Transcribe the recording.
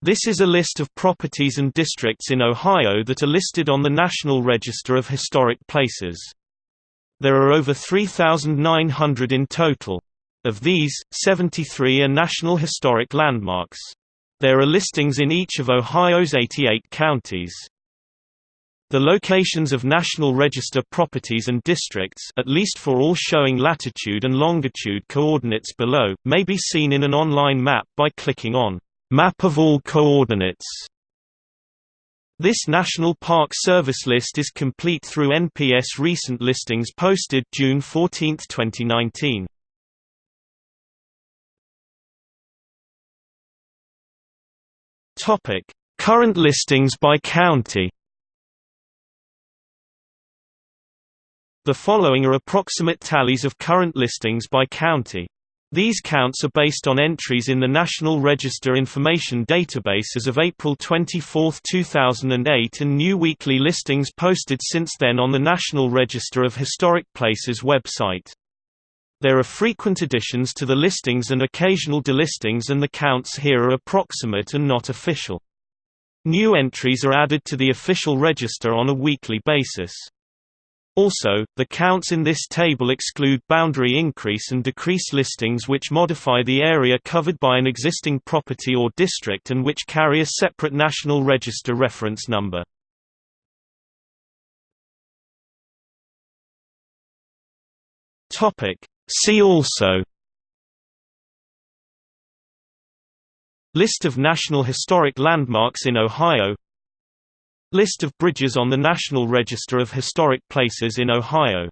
This is a list of properties and districts in Ohio that are listed on the National Register of Historic Places. There are over 3,900 in total. Of these, 73 are National Historic Landmarks. There are listings in each of Ohio's 88 counties. The locations of National Register properties and districts at least for all showing latitude and longitude coordinates below, may be seen in an online map by clicking on Map of all coordinates. This National Park Service list is complete through NPS recent listings posted June 14, 2019. Topic: Current listings by county. The following are approximate tallies of current listings by county. These counts are based on entries in the National Register Information Database as of April 24, 2008 and new weekly listings posted since then on the National Register of Historic Places website. There are frequent additions to the listings and occasional delistings and the counts here are approximate and not official. New entries are added to the official register on a weekly basis. Also, the counts in this table exclude boundary increase and decrease listings which modify the area covered by an existing property or district and which carry a separate National Register reference number. See also List of National Historic Landmarks in Ohio List of bridges on the National Register of Historic Places in Ohio